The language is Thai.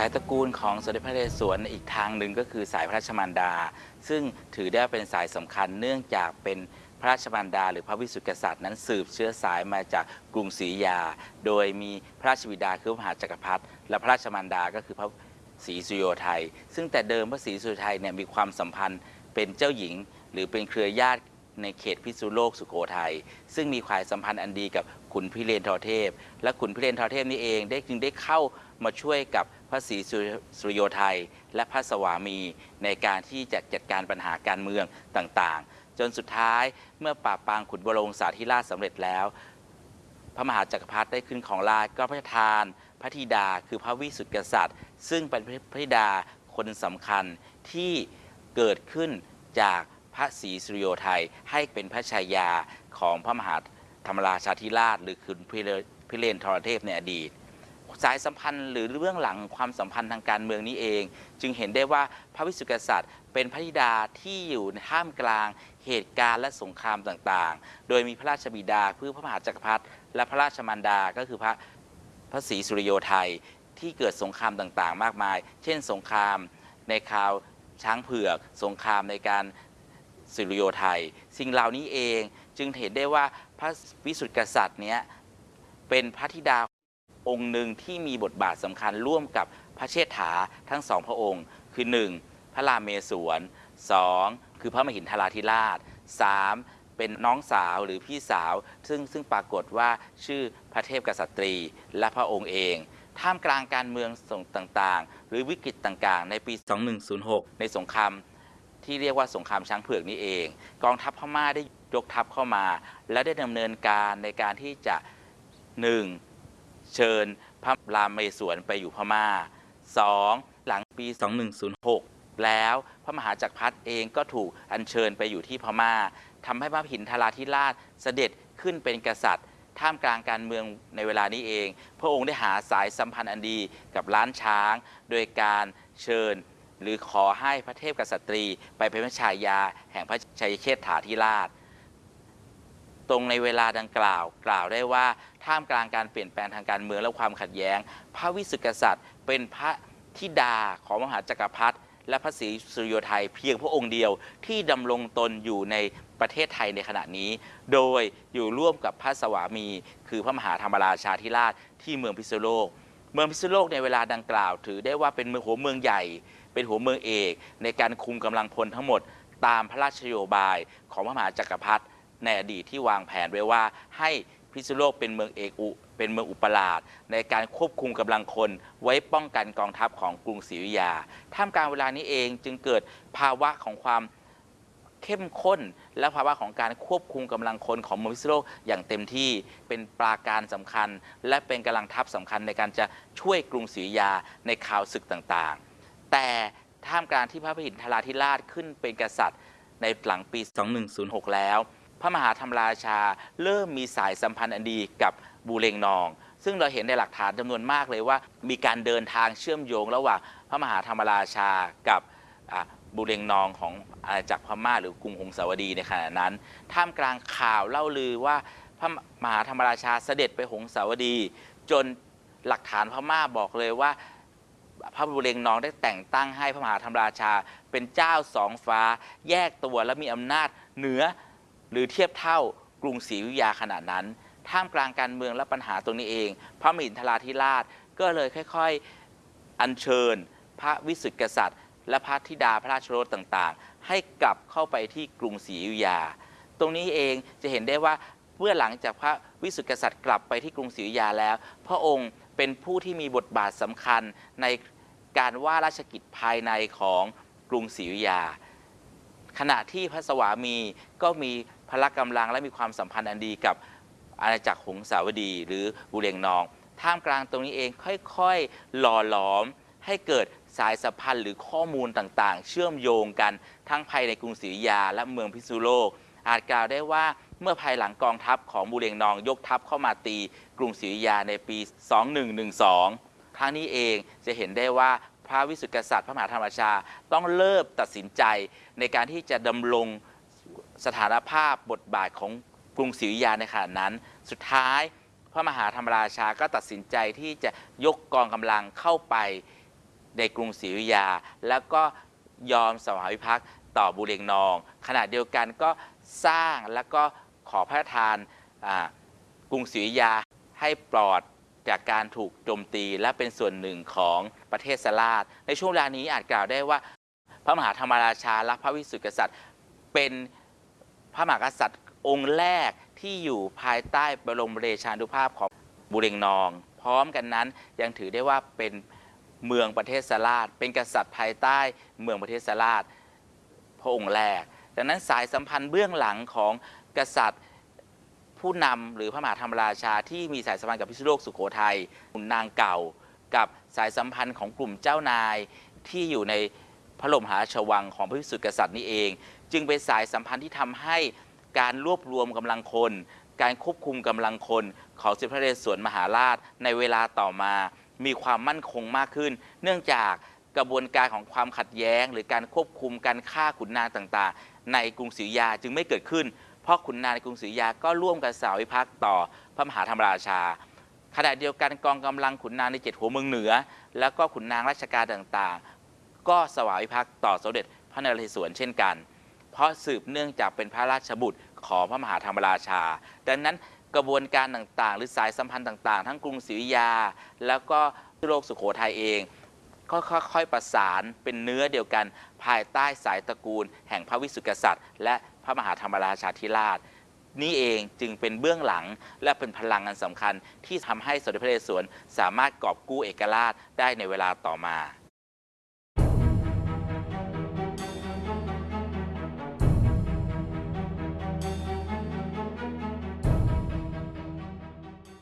สายตระกูลของสมเด็จพระนเรศวรอีกทางหนึ่งก็คือสายพระราชมารดา ซึ่งถือได้เป็นสายสำคัญเนื่องจากเป็นพระราชมารดา หรือพระวิสุทธิกษัตริย์นั้นสืบเชื้อสายมาจากกรุงศรีอยุธยาโดยมีพระราชบิดาคือพระมหาจักรพรรดิและพระราชมารดาก็คือพระ ศรีสุโยไทย ซึ่งแต่เดิมพระศรีสุโยไทยเนี่ยมีความสัมพันธ์เป็นเจ้าหญิง หรือเป็นเครือญาติในเขตพิษณุโลกสุโขทัยซึ่งมีความสัมพันธ์อันดีกับขุนพิเรนทรเทพ และขุนพิเรนทรเทพนี่เองได้จึงได้เข้ามาช่วยกับพระศรีสุริโยไทย และพระสวามีในการที่จะจัดการปัญหาการเมืองต่างๆ จนสุดท้ายเมื่อปราบปรางขุนบรงสาธิราชสำเร็จแล้ว พระมหาจักรพรรดิได้ขึ้นของราชก็พระราชทาน พระธิดาคือพระวิสุทธิกษัตริย์ ซึ่งเป็นพระธิดาคนสำคัญที่เกิดขึ้นจากพระศรีสุริโยไทยให้เป็นพระชายาของพระมหาธรรมราชาธิราช หรือคุณพิเรนทรเทพในอดีต สายสัมพันธ์หรือเรื่องหลังความสัมพันธ์ทางการเมืองนี้เอง จึงเห็นได้ว่าพระวิสุทธิกษัตริย์เป็นพระธิดาที่อยู่ในท่ามกลางเหตุการณ์และสงครามต่างๆ โดยมีพระราชบิดาคือพระมหาจักรพรรดิและพระราชมารดาก็คือพระ พระศรีสุริโยไทยที่เกิดสงครามต่างๆ มากมาย เช่น สงครามในคราวช้างเผือก สงครามในการสุริโยไทย สิ่งเหล่านี้เองจึงเห็นได้ว่าพระวิสุทธิกษัตริย์เนี้ยเป็นพระธิดาองค์หนึ่งที่มีบทบาทสำคัญร่วมกับพระเชษฐาทั้งสองพระองค์ คือ 1. พระรามเมศวร 2. คือพระมหินทราธิราช 3. เป็นน้องสาวหรือพี่สาว ซึ่งซึ่งปรากฏว่าชื่อพระเทพกษัตรีและพระองค์เอง ท่ามกลางการเมืองส่งต่างๆ หรือวิกฤตต่างๆ ในปี 2106 ในสงครามที่เรียกว่าสงครามช้างเผือกนี้เอง กองทัพพม่าได้ยกทัพเข้ามา และได้ดำเนินการในการที่จะ 1. เชิญพระรามเมศวรไปอยู่พม่า 2. หลังปี 2106 แล้วพระมหาจักรพรรดิเองก็ถูกอัญเชิญไปอยู่ที่พม่า ทำให้พระหินทราธิราชเสด็จขึ้นเป็นกษัตริย์ ท่ามกลางการเมืองในเวลานี้เอง พระองค์ได้หาสายสัมพันธ์อันดีกับล้านช้าง โดยการเชิญหรือขอให้พระเทพกษัตรี ไปเป็นพระชายา แห่งพระชัยเชษฐาธิราช ตรงในเวลาดังกล่าวกล่าวได้ว่าท่ามกลางการเปลี่ยนแปลงทางการเมืองและความขัดแย้ง พระวิสุทธิกษัตริย์เป็นพระธิดาของมหาจักรพรรดิ และพระศรีสุริโยไทยเพียงพระองค์เดียวที่ดำรงตนอยู่ในประเทศไทยในขณะนี้ โดยอยู่ร่วมกับพระสวามี คือพระมหาธรรมราชาธิราชที่เมืองพิษณุโลก เมืองพิษณุโลกในเวลาดังกล่าว ถือได้ว่าเป็นเมืองหัวเมืองใหญ่ เป็นหัวเมืองเอก ในการคุมกำลังพลทั้งหมด ตามพระราชโยบายของพระมหาจักรพรรดิในอดีตที่วางแผนไว้ว่าให้ พิษณุโลกเป็นเมืองเอกอุเป็นเมืองอุปราช ในการควบคุมกำลังคนไว้ป้องกันกองทัพของกรุงศรีอยุธยา ท่ามกลางเวลานี้เองจึงเกิดภาวะของความเข้มข้น และภาวะของการควบคุมกำลังคนของเมืองพิษณุโลกอย่างเต็มที่เป็นปราการสำคัญ และเป็นกำลังทัพสำคัญในการจะช่วยกรุงศรีอยุธยาในข่าวศึกต่างๆ แต่ท่ามกลางที่พระพิหินทราธิราชขึ้นเป็นกษัตริย์ในหลังปี 2106 แล้ว พระมหาธรรมราชา เริ่มมีสายสัมพันธ์อันดีกับบูเรงนอง ซึ่งเราเห็นในหลักฐานจำนวนมากเลยว่า มีการเดินทางเชื่อมโยงระหว่างพระมหาธรรมราชากับบูเรงนองของอาณาจักรพม่าหรือกรุงหงสาวดีในขณะนั้น ท่ามกลางข่าวเล่าลือว่าพระมหาธรรมราชาเสด็จไปหงสาวดี จนหลักฐานพม่าบอกเลยว่า พระบุเรงนองได้แต่งตั้งให้พระมหาธรรมราชา เป็นเจ้าสองฟ้าแยกตัวและมีอำนาจเหนือ หรือเทียบเท่ากรุงศรีอยุธยาขณะนั้น ท่ามกลางการเมืองและปัญหาตรงนี้เอง พระมหินทราธิราชก็เลยค่อยๆ อัญเชิญ พระวิสุทธิกษัตริย์ และพระธิดาพระราชโรสต่างๆ ให้กลับเข้าไปที่กรุงศรีอยุธยา ตรงนี้เองจะเห็นได้ว่าเมื่อหลังจากพระวิสุทธิกษัตริย์กลับไปที่กรุงศรีอยุธยาแล้ว พระองค์เป็นผู้ที่มีบทบาทสำคัญในการว่าราชกิจภายในของกรุงศรีอยุธยา ขณะที่พระสวามีก็มีพละกำลังและมีความสัมพันธ์อันดีกับอาณาจักรหงสาวดี หรือบุเรงนอง ท่ามกลางตรงนี้เองค่อยๆ หล่อหลอมให้เกิดสายสัมพันธ์หรือข้อมูลต่างๆ เชื่อมโยงกันทั้งภายในกรุงศรีอยุธยาและเมืองพิษณุโลก อาจกล่าวได้ว่าเมื่อภายหลังกองทัพของบุเรงนองยกทัพเข้ามาตีกรุงศรีอยุธยาในปี 2112 ครั้งนี้เองจะเห็นได้ว่า พระวิสุทธิกษัตริย์พระมหาธรรมราชา ต้องเริ่มตัดสินใจในการที่จะดำรงสถานภาพบทบาทของกรุงศรีอยุธยาในขณะนั้น สุดท้ายพระมหาธรรมราชาก็ตัดสินใจที่จะยกกองกำลังเข้าไปในกรุงศรีอยุธยา แล้วก็ยอมสวามิภักดิ์ต่อบุเรงนอง ขณะเดียวกันก็สร้างแล้วก็ขอพระราชทานกรุงศรีอยุธยาให้ปลอด จากการถูกโจมตี และเป็นส่วนหนึ่งของประเทศสลาดในช่วงเวลานี้อาจกล่าวได้ว่า พระมหาธรรมราชาและพระวิสุทธิกษัตริย์ เป็นพระมหากษัตริย์องค์แรกที่อยู่ภายใต้บรมเดชานุภาพของบุเรงนอง พร้อมกันนั้นยังถือได้ว่าเป็นเมืองประเทศสลาดเป็นกษัตริย์ภายใต้เมืองประเทศสลาดพระองค์แรก ดังนั้นสายสัมพันธ์เบื้องหลังของกษัตริย์ ผู้นำหรือพระมหาธรรมราชาที่มีสายสัมพันธ์กับพิษณุโลกสุโขทัยขุนนางเก่า กับสายสัมพันธ์ของกลุ่มเจ้านายที่อยู่ในพระบรมหาชวังของพระวิสุทธิกษัตริย์นี้เอง จึงเป็นสายสัมพันธ์ที่ทำให้การรวบรวมกำลังคน การควบคุมกำลังคนของสมเด็จพระนเรศวรมหาราชในเวลาต่อมา มีความมั่นคงมากขึ้น เนื่องจากกระบวนการของความขัดแย้ง หรือการควบคุมการฆ่าขุนนางต่างๆ ในกรุงศรีอยุธยาจึงไม่เกิดขึ้น พราะขุนนางในกรุงศรีอยุธยาก็ร่วมกันสาวิภักต่อพระมหาธรรมราชา ขณะเดียวกันกองกำลังขุนนางในเจ็ดหัวเมืองเหนือ แล้วก็ขุนนางราชการต่างๆ ก็สวามิภักต่อสมเด็จพระนเรศวรเช่นกัน เพราะสืบเนื่องจากเป็นพระราชบุตรของพระมหาธรรมราชา ดังนั้นกระบวนการต่างๆ หรือสายสัมพันธ์ต่างๆ ทั้งกรุงศรีอยุธยา แล้วก็โลกสุโขทัยเองก็ค่อยๆประสานเป็นเนื้อเดียวกัน ภายใต้สายตระกูล แห่งพระวิสุทธิกษัตริย์ และ ระมหาธรรมราชาธิราช นี่เองจึงเป็นเบื้องหลังและเป็นพลังอันสำคัญที่ทำให้สมเด็จพระนเรศวรสามารถกอบกู้เอกราชได้ในเวลาต่อมา